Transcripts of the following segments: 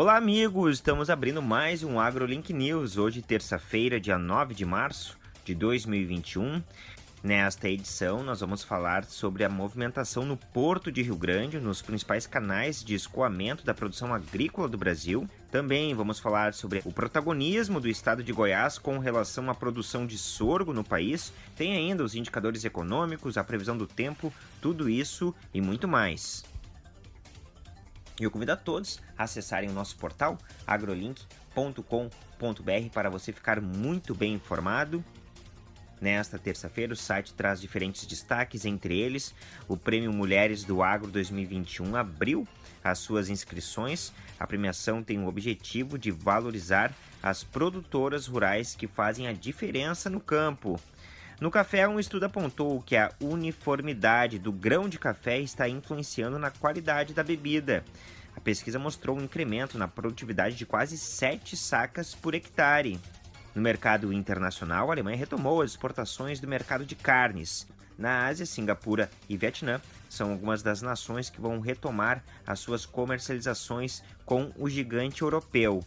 Olá, amigos! Estamos abrindo mais um AgroLink News, hoje, terça-feira, dia 9 de março de 2021. Nesta edição, nós vamos falar sobre a movimentação no Porto de Rio Grande, nos principais canais de escoamento da produção agrícola do Brasil. Também vamos falar sobre o protagonismo do estado de Goiás com relação à produção de sorgo no país. Tem ainda os indicadores econômicos, a previsão do tempo, tudo isso e muito mais. E eu convido a todos a acessarem o nosso portal agrolink.com.br para você ficar muito bem informado. Nesta terça-feira, o site traz diferentes destaques, entre eles o Prêmio Mulheres do Agro 2021 abriu as suas inscrições. A premiação tem o objetivo de valorizar as produtoras rurais que fazem a diferença no campo. No café, um estudo apontou que a uniformidade do grão de café está influenciando na qualidade da bebida. A pesquisa mostrou um incremento na produtividade de quase 7 sacas por hectare. No mercado internacional, a Alemanha retomou as exportações do mercado de carnes. Na Ásia, Singapura e Vietnã são algumas das nações que vão retomar as suas comercializações com o gigante europeu.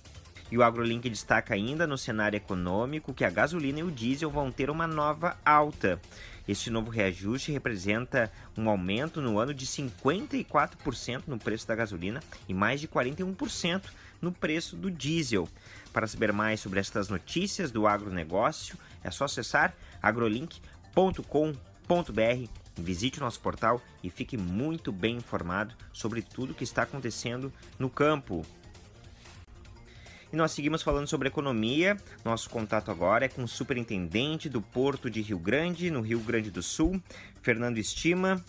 E o AgroLink destaca ainda no cenário econômico que a gasolina e o diesel vão ter uma nova alta. Este novo reajuste representa um aumento no ano de 54% no preço da gasolina e mais de 41% no preço do diesel. Para saber mais sobre estas notícias do agronegócio, é só acessar agrolink.com.br Visite o nosso portal e fique muito bem informado sobre tudo que está acontecendo no campo. E nós seguimos falando sobre economia. Nosso contato agora é com o superintendente do Porto de Rio Grande, no Rio Grande do Sul, Fernando Estima.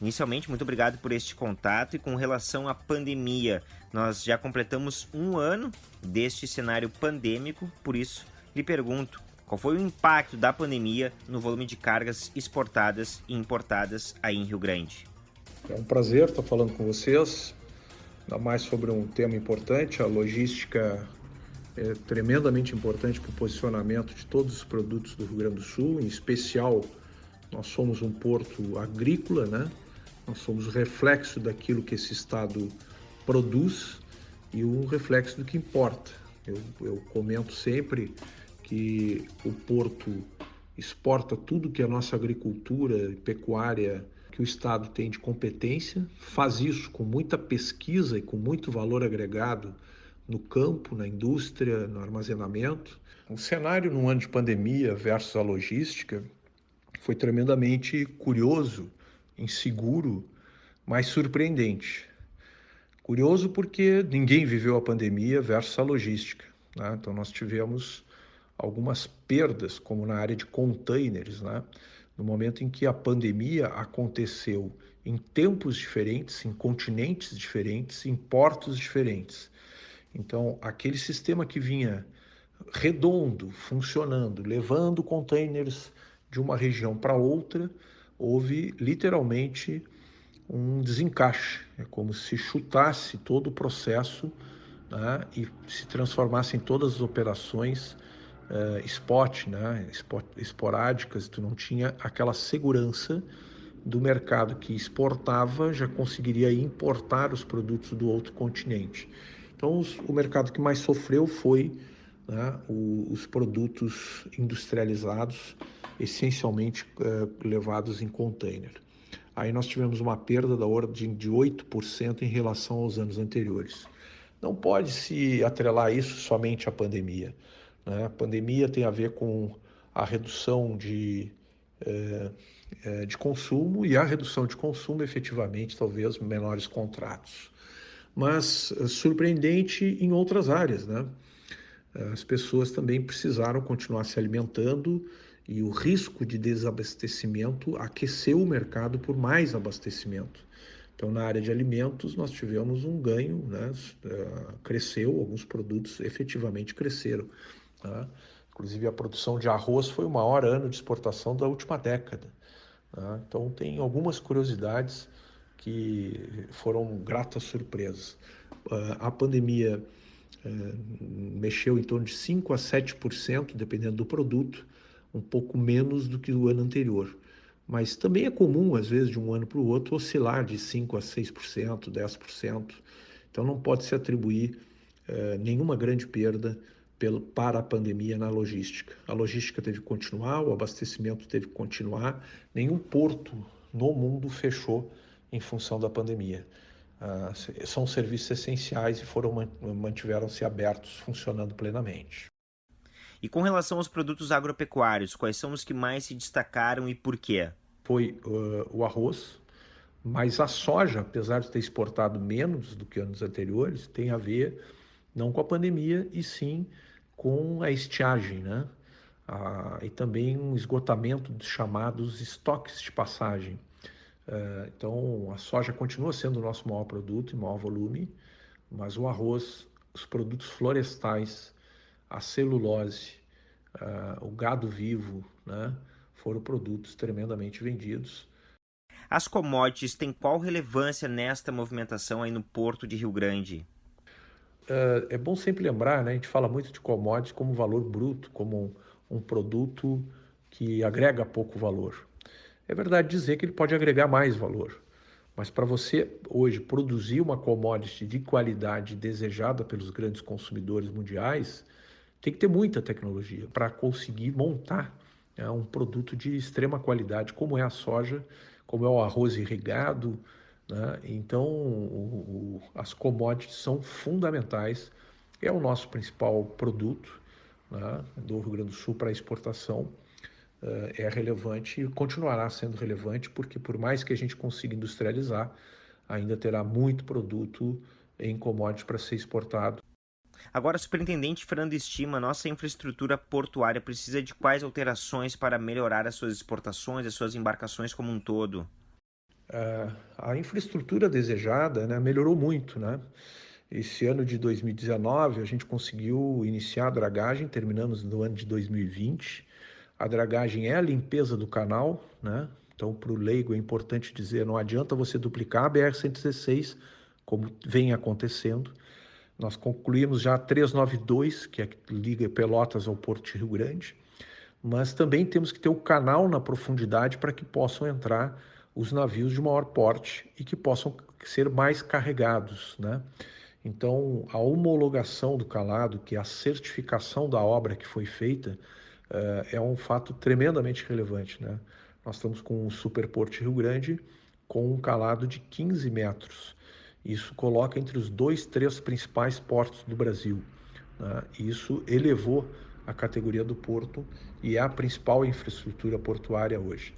Inicialmente, muito obrigado por este contato e com relação à pandemia. Nós já completamos um ano deste cenário pandêmico, por isso lhe pergunto qual foi o impacto da pandemia no volume de cargas exportadas e importadas aí em Rio Grande. É um prazer estar falando com vocês, ainda mais sobre um tema importante, a logística é tremendamente importante para o posicionamento de todos os produtos do Rio Grande do Sul, em especial nós somos um porto agrícola, né? Nós somos o reflexo daquilo que esse estado produz e um reflexo do que importa. Eu, eu comento sempre que o porto exporta tudo que a nossa agricultura e pecuária que o estado tem de competência, faz isso com muita pesquisa e com muito valor agregado no campo, na indústria, no armazenamento. O cenário num ano de pandemia versus a logística foi tremendamente curioso, inseguro, mas surpreendente. Curioso porque ninguém viveu a pandemia versus a logística. Né? Então nós tivemos algumas perdas, como na área de containers, né? no momento em que a pandemia aconteceu em tempos diferentes, em continentes diferentes, em portos diferentes. Então, aquele sistema que vinha redondo, funcionando, levando containers de uma região para outra, houve literalmente um desencaixe. É como se chutasse todo o processo né, e se transformasse em todas as operações uh, spot, né, spot, esporádicas. Tu não tinha aquela segurança do mercado que exportava já conseguiria importar os produtos do outro continente. Então, os, o mercado que mais sofreu foi né, o, os produtos industrializados, essencialmente uh, levados em container. Aí nós tivemos uma perda da ordem de 8% em relação aos anos anteriores. Não pode se atrelar isso somente à pandemia. Né? A pandemia tem a ver com a redução de, eh, de consumo e a redução de consumo, efetivamente, talvez menores contratos mas eh, surpreendente em outras áreas, né? As pessoas também precisaram continuar se alimentando e o risco de desabastecimento aqueceu o mercado por mais abastecimento. Então, na área de alimentos, nós tivemos um ganho, né? Eh, cresceu, alguns produtos efetivamente cresceram. Né? Inclusive, a produção de arroz foi o maior ano de exportação da última década. Né? Então, tem algumas curiosidades que foram gratas surpresas. Uh, a pandemia uh, mexeu em torno de 5 a 7%, dependendo do produto, um pouco menos do que o ano anterior. Mas também é comum, às vezes, de um ano para o outro, oscilar de 5 a 6%, 10%. Então não pode se atribuir eh, nenhuma grande perda pelo, para a pandemia na logística. A logística teve que continuar, o abastecimento teve que continuar, nenhum porto no mundo fechou em função da pandemia. Ah, são serviços essenciais e foram mantiveram-se abertos, funcionando plenamente. E com relação aos produtos agropecuários, quais são os que mais se destacaram e por quê? Foi uh, o arroz, mas a soja, apesar de ter exportado menos do que anos anteriores, tem a ver não com a pandemia e sim com a estiagem, né? Ah, e também um esgotamento dos chamados estoques de passagem. Uh, então, a soja continua sendo o nosso maior produto e maior volume, mas o arroz, os produtos florestais, a celulose, uh, o gado vivo, né, foram produtos tremendamente vendidos. As commodities têm qual relevância nesta movimentação aí no Porto de Rio Grande? Uh, é bom sempre lembrar, né, a gente fala muito de commodities como valor bruto, como um produto que agrega pouco valor. É verdade dizer que ele pode agregar mais valor, mas para você hoje produzir uma commodity de qualidade desejada pelos grandes consumidores mundiais, tem que ter muita tecnologia para conseguir montar né, um produto de extrema qualidade, como é a soja, como é o arroz irrigado. Né? Então, o, o, as commodities são fundamentais, é o nosso principal produto né, do Rio Grande do Sul para exportação. Uh, é relevante e continuará sendo relevante, porque por mais que a gente consiga industrializar, ainda terá muito produto em commodities para ser exportado. Agora, superintendente Fernando estima, nossa infraestrutura portuária precisa de quais alterações para melhorar as suas exportações, as suas embarcações como um todo? Uh, a infraestrutura desejada né, melhorou muito, né? Esse ano de 2019 a gente conseguiu iniciar a dragagem, terminamos no ano de 2020. A dragagem é a limpeza do canal, né? Então, para o leigo é importante dizer, não adianta você duplicar a BR-116, como vem acontecendo. Nós concluímos já a 392, que é que liga Pelotas ao Porto de Rio Grande, mas também temos que ter o canal na profundidade para que possam entrar os navios de maior porte e que possam ser mais carregados, né? Então, a homologação do calado, que é a certificação da obra que foi feita, é um fato tremendamente relevante, né? Nós estamos com o Superporto de Rio Grande com um calado de 15 metros, isso coloca entre os dois, três principais portos do Brasil. Né? Isso elevou a categoria do porto e é a principal infraestrutura portuária hoje.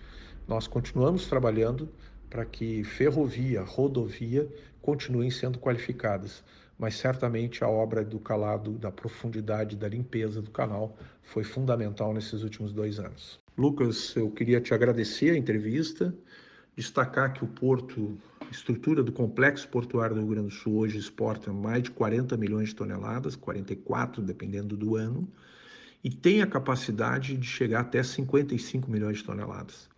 Nós continuamos trabalhando para que ferrovia, rodovia continuem sendo qualificadas, mas certamente a obra do calado, da profundidade, da limpeza do canal foi fundamental nesses últimos dois anos. Lucas, eu queria te agradecer a entrevista, destacar que o porto estrutura do complexo portuário do Rio Grande do Sul hoje exporta mais de 40 milhões de toneladas, 44 dependendo do ano, e tem a capacidade de chegar até 55 milhões de toneladas.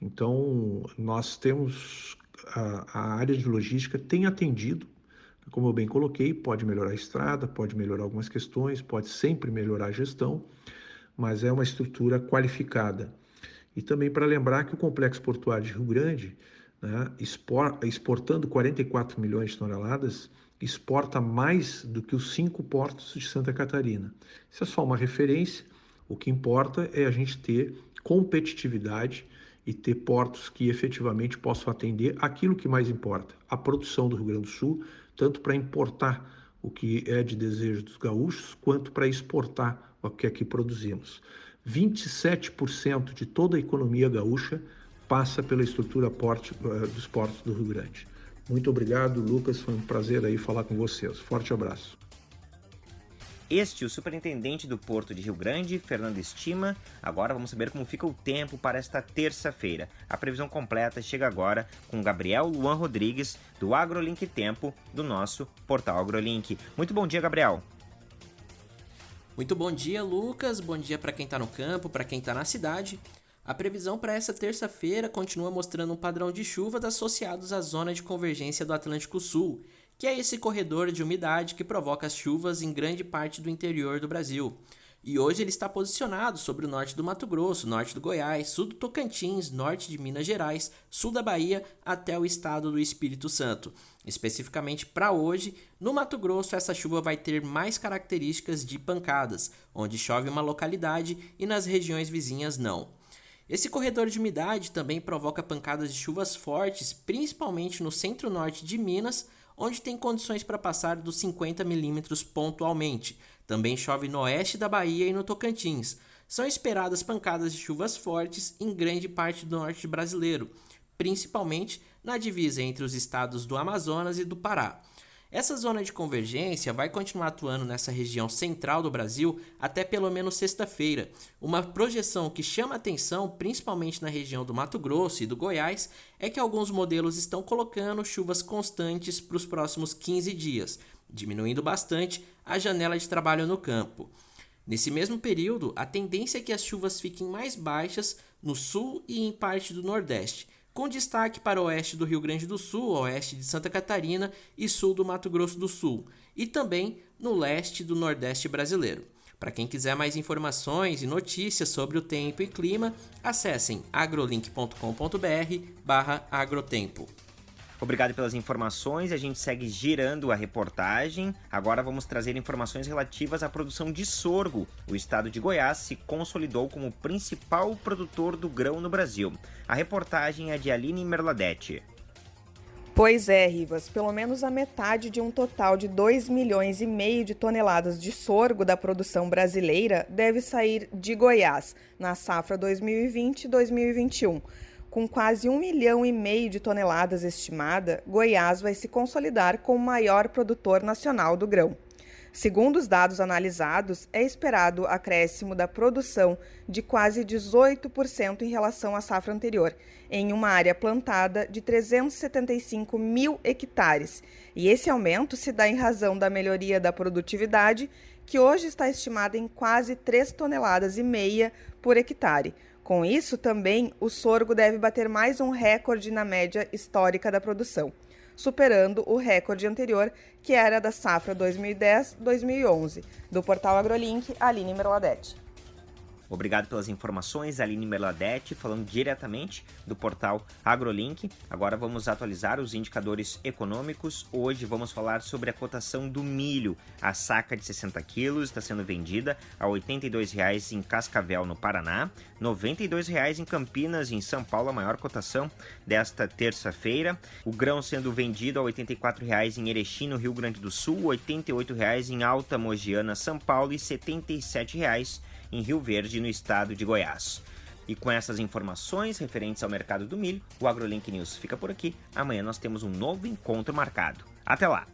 Então, nós temos a, a área de logística tem atendido, como eu bem coloquei, pode melhorar a estrada, pode melhorar algumas questões, pode sempre melhorar a gestão, mas é uma estrutura qualificada. E também para lembrar que o complexo portuário de Rio Grande né, exportando 44 milhões de toneladas, exporta mais do que os cinco portos de Santa Catarina. Isso é só uma referência, o que importa é a gente ter competitividade e ter portos que efetivamente possam atender aquilo que mais importa, a produção do Rio Grande do Sul, tanto para importar o que é de desejo dos gaúchos, quanto para exportar o que aqui produzimos. 27% de toda a economia gaúcha passa pela estrutura porte, uh, dos portos do Rio Grande. Muito obrigado, Lucas. Foi um prazer aí falar com vocês. Forte abraço. Este o superintendente do Porto de Rio Grande, Fernando Estima. Agora vamos saber como fica o tempo para esta terça-feira. A previsão completa chega agora com Gabriel Luan Rodrigues, do AgroLink Tempo, do nosso portal AgroLink. Muito bom dia, Gabriel. Muito bom dia, Lucas. Bom dia para quem está no campo, para quem está na cidade. A previsão para essa terça-feira continua mostrando um padrão de chuvas associados à zona de convergência do Atlântico Sul, que é esse corredor de umidade que provoca as chuvas em grande parte do interior do Brasil. e hoje ele está posicionado sobre o norte do Mato Grosso, norte do Goiás, sul do Tocantins, norte de Minas Gerais, sul da Bahia até o estado do Espírito Santo. Especificamente para hoje, no Mato Grosso, essa chuva vai ter mais características de pancadas, onde chove uma localidade e nas regiões vizinhas não. Esse corredor de umidade também provoca pancadas de chuvas fortes, principalmente no centro-norte de Minas, onde tem condições para passar dos 50 milímetros pontualmente. Também chove no oeste da Bahia e no Tocantins. São esperadas pancadas de chuvas fortes em grande parte do norte brasileiro, principalmente na divisa entre os estados do Amazonas e do Pará. Essa zona de convergência vai continuar atuando nessa região central do Brasil até pelo menos sexta-feira. Uma projeção que chama atenção, principalmente na região do Mato Grosso e do Goiás, é que alguns modelos estão colocando chuvas constantes para os próximos 15 dias, diminuindo bastante a janela de trabalho no campo. Nesse mesmo período, a tendência é que as chuvas fiquem mais baixas no sul e em parte do nordeste, com destaque para o oeste do Rio Grande do Sul, oeste de Santa Catarina e sul do Mato Grosso do Sul, e também no leste do Nordeste brasileiro. Para quem quiser mais informações e notícias sobre o tempo e clima, acessem agrolink.com.br/agrotempo. Obrigado pelas informações. A gente segue girando a reportagem. Agora vamos trazer informações relativas à produção de sorgo. O estado de Goiás se consolidou como principal produtor do grão no Brasil. A reportagem é de Aline Merladete. Pois é, Rivas, pelo menos a metade de um total de 2 milhões e meio de toneladas de sorgo da produção brasileira deve sair de Goiás na safra 2020-2021. Com quase um milhão e meio de toneladas estimada, Goiás vai se consolidar como o maior produtor nacional do grão. Segundo os dados analisados, é esperado acréscimo da produção de quase 18% em relação à safra anterior, em uma área plantada de 375 mil hectares. E esse aumento se dá em razão da melhoria da produtividade, que hoje está estimada em quase 3 toneladas e meia por hectare, com isso, também, o sorgo deve bater mais um recorde na média histórica da produção, superando o recorde anterior, que era da safra 2010-2011. Do portal AgroLink, Aline Merladete. Obrigado pelas informações, Aline Merladete, falando diretamente do portal AgroLink. Agora vamos atualizar os indicadores econômicos. Hoje vamos falar sobre a cotação do milho. A saca de 60 quilos está sendo vendida a R$ 82,00 em Cascavel, no Paraná, R$ 92,00 em Campinas, em São Paulo, a maior cotação desta terça-feira. O grão sendo vendido a R$ 84,00 em Erechim, no Rio Grande do Sul, R$ 88,00 em Alta Mogiana, São Paulo e R$ 77,00 em Rio Verde, no estado de Goiás. E com essas informações referentes ao mercado do milho, o AgroLink News fica por aqui. Amanhã nós temos um novo encontro marcado. Até lá!